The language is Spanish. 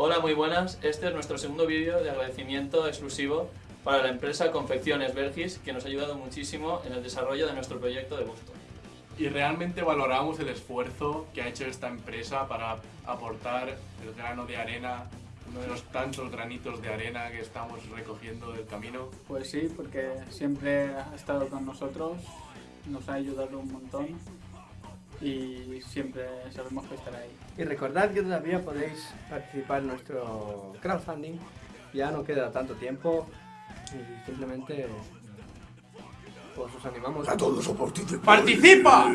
Hola, muy buenas. Este es nuestro segundo vídeo de agradecimiento exclusivo para la empresa Confecciones Belgis, que nos ha ayudado muchísimo en el desarrollo de nuestro proyecto de gusto. Y realmente valoramos el esfuerzo que ha hecho esta empresa para aportar el grano de arena, uno de los tantos granitos de arena que estamos recogiendo del camino. Pues sí, porque siempre ha estado con nosotros, nos ha ayudado un montón y siempre sabemos que estará ahí. Y recordad que todavía podéis participar en nuestro crowdfunding, ya no queda tanto tiempo y simplemente pues os animamos A todos a participar. ¡Participa!